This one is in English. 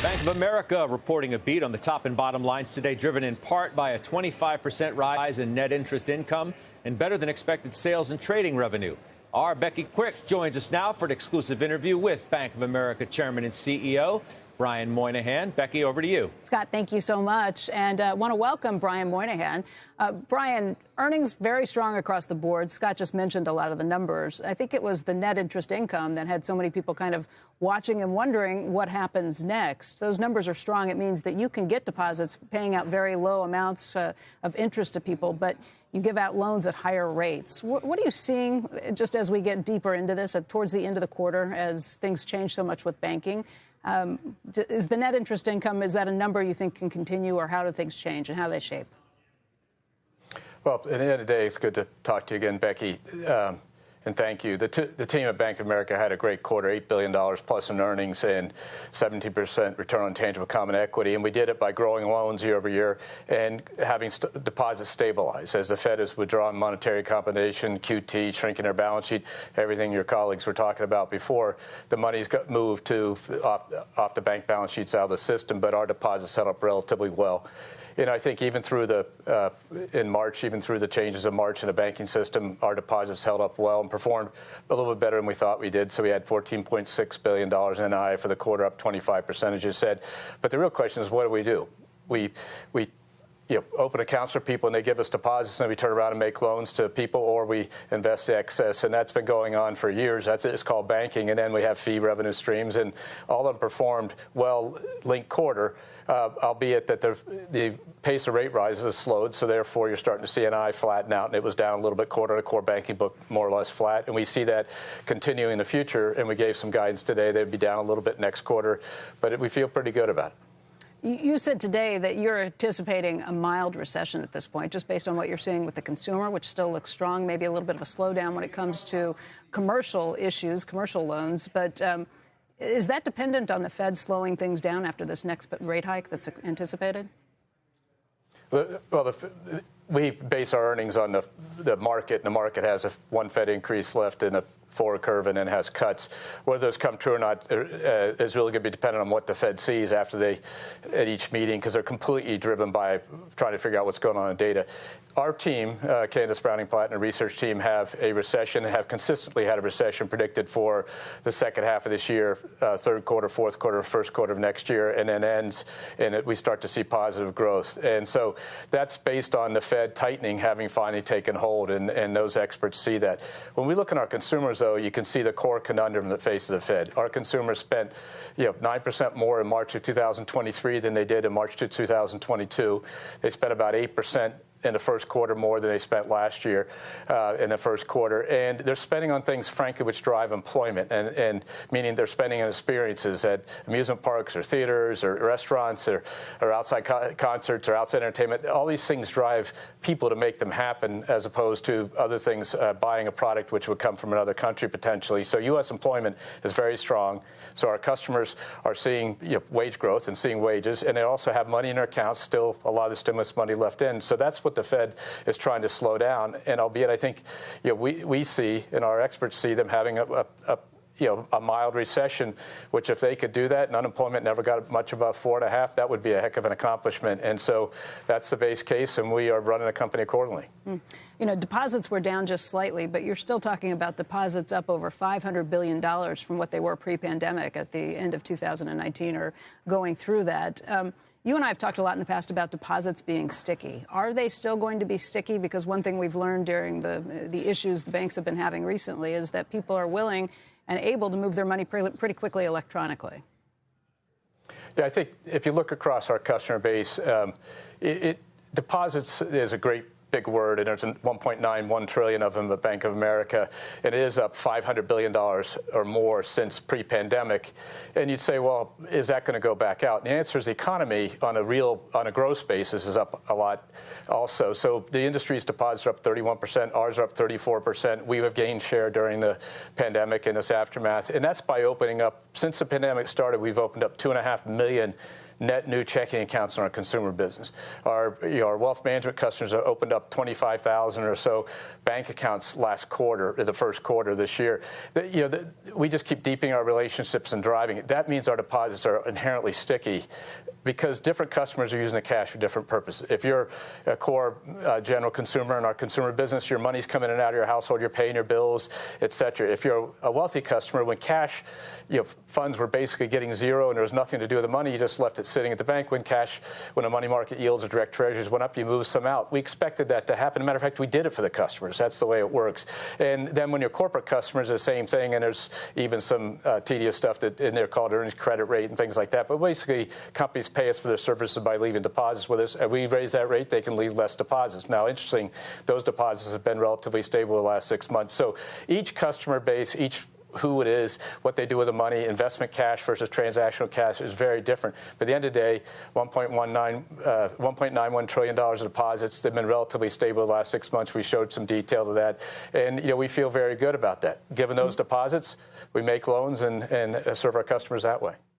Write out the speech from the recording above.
Bank of America reporting a beat on the top and bottom lines today, driven in part by a 25% rise in net interest income and better than expected sales and trading revenue. Our Becky Quick joins us now for an exclusive interview with Bank of America Chairman and CEO Brian Moynihan. Becky, over to you. Scott, thank you so much. And uh, want to welcome Brian Moynihan. Uh, Brian, earnings very strong across the board. Scott just mentioned a lot of the numbers. I think it was the net interest income that had so many people kind of watching and wondering what happens next. Those numbers are strong. It means that you can get deposits paying out very low amounts uh, of interest to people, but you give out loans at higher rates. What, what, are you seeing just as we get deeper into this, towards the end of the quarter, as things change so much with banking? Um, is the net interest income, is that a number you think can continue, or how do things change and how they shape? Well, at the end of the day, it's good to talk to you again, Becky. Um, and thank you. The, the, team at Bank of America had a great quarter, $8 billion plus in earnings and 17% return on tangible common equity. And we did it by growing loans year over year and having st deposits stabilize. As the Fed is withdrawing monetary accommodation, QT, shrinking their balance sheet, everything your colleagues were talking about before, the money's got moved to off, off the bank balance sheets out of the system, but our deposits held up relatively well. And I think even through the uh, in March, even through the changes of March in the banking system, our deposits held up well and performed a little bit better than we thought we did. So we had 14.6 billion dollars in NI for the quarter, up 25 percent, as you said. But the real question is, what do we do? We we you know, open accounts for people and they give us deposits and we turn around and make loans to people or we invest the excess. And that's been going on for years. That's it's called banking. And then we have fee revenue streams and all of them performed well linked quarter uh, albeit that the, the pace of rate rises has slowed, so therefore you're starting to see NI flatten out, and it was down a little bit quarter to core banking book more or less flat, and we see that continuing in the future, and we gave some guidance today they'd be down a little bit next quarter, but it, we feel pretty good about it. You said today that you're anticipating a mild recession at this point, just based on what you're seeing with the consumer, which still looks strong, maybe a little bit of a slowdown when it comes to commercial issues, commercial loans. But um, is that dependent on the Fed slowing things down after this next rate hike that's anticipated? Well, the, we base our earnings on the, the market, and the market has a one Fed increase left and a forward curve and then has cuts. Whether those come true or not uh, is really going to be dependent on what the Fed sees after they at each meeting because they're completely driven by trying to figure out what's going on in data. Our team, uh, Candace Browning the research team, have a recession and have consistently had a recession predicted for the second half of this year, uh, third quarter, fourth quarter, first quarter of next year, and then ends, and it, we start to see positive growth. And so that's based on the Fed tightening having finally taken hold, and, and those experts see that. When we look at our consumers, though, you can see the core conundrum that faces the Fed. Our consumers spent, you know, 9% more in March of 2023 than they did in March of 2022. They spent about 8% in the first quarter more than they spent last year uh, in the first quarter. And they're spending on things, frankly, which drive employment, and, and meaning they're spending on experiences at amusement parks or theaters or restaurants or, or outside co concerts or outside entertainment. All these things drive people to make them happen as opposed to other things, uh, buying a product which would come from another country potentially. So U.S. employment is very strong. So our customers are seeing you know, wage growth and seeing wages, and they also have money in their accounts, still a lot of stimulus money left in. So that's what the Fed is trying to slow down. And albeit I think you know, we, we see and our experts see them having a, a, a you know, a mild recession, which if they could do that and unemployment never got much above four and a half, that would be a heck of an accomplishment. And so that's the base case, and we are running a company accordingly. Mm. You know, deposits were down just slightly, but you're still talking about deposits up over $500 billion from what they were pre-pandemic at the end of 2019 or going through that. Um, you and I have talked a lot in the past about deposits being sticky. Are they still going to be sticky? Because one thing we've learned during the the issues the banks have been having recently is that people are willing and able to move their money pretty, quickly electronically. Yeah, I think if you look across our customer base, um, it, it, deposits is a great big word, and there's 1.91 trillion of them at Bank of America, and it is up 500 billion dollars or more since pre-pandemic. And you'd say, well, is that going to go back out? And the answer is the economy on a real, on a gross basis, is up a lot, also. So the industry's deposits are up 31 percent, ours are up 34 percent. We have gained share during the pandemic and its aftermath, and that's by opening up. Since the pandemic started, we've opened up two and a half million net new checking accounts in our consumer business. Our, you know, our wealth management customers have opened up 25,000 or so bank accounts last quarter, the first quarter this year. You know, we just keep deepening our relationships and driving it. That means our deposits are inherently sticky because different customers are using the cash for different purposes. If you're a core uh, general consumer in our consumer business, your money's coming in and out of your household, you're paying your bills, et cetera. If you're a wealthy customer, when cash, you know, funds were basically getting zero and there was nothing to do with the money, you just left it sitting at the bank. When cash, when the money market yields or direct treasuries went up, you move some out. We expected that to happen. A matter of fact, we did it for the customers. That's the way it works. And then when your corporate customers, are the same thing, and there's even some uh, tedious stuff that in there called earnings credit rate and things like that. But basically, companies pay us for their services by leaving deposits with us. If we raise that rate, they can leave less deposits. Now, interesting, those deposits have been relatively stable the last six months. So each customer base, each who it is, what they do with the money, investment cash versus transactional cash is very different. But at the end of the day, 1.19, uh, 1.91 trillion dollars of deposits. They've been relatively stable the last six months. We showed some detail to that, and you know we feel very good about that. Given those deposits, we make loans and, and serve our customers that way.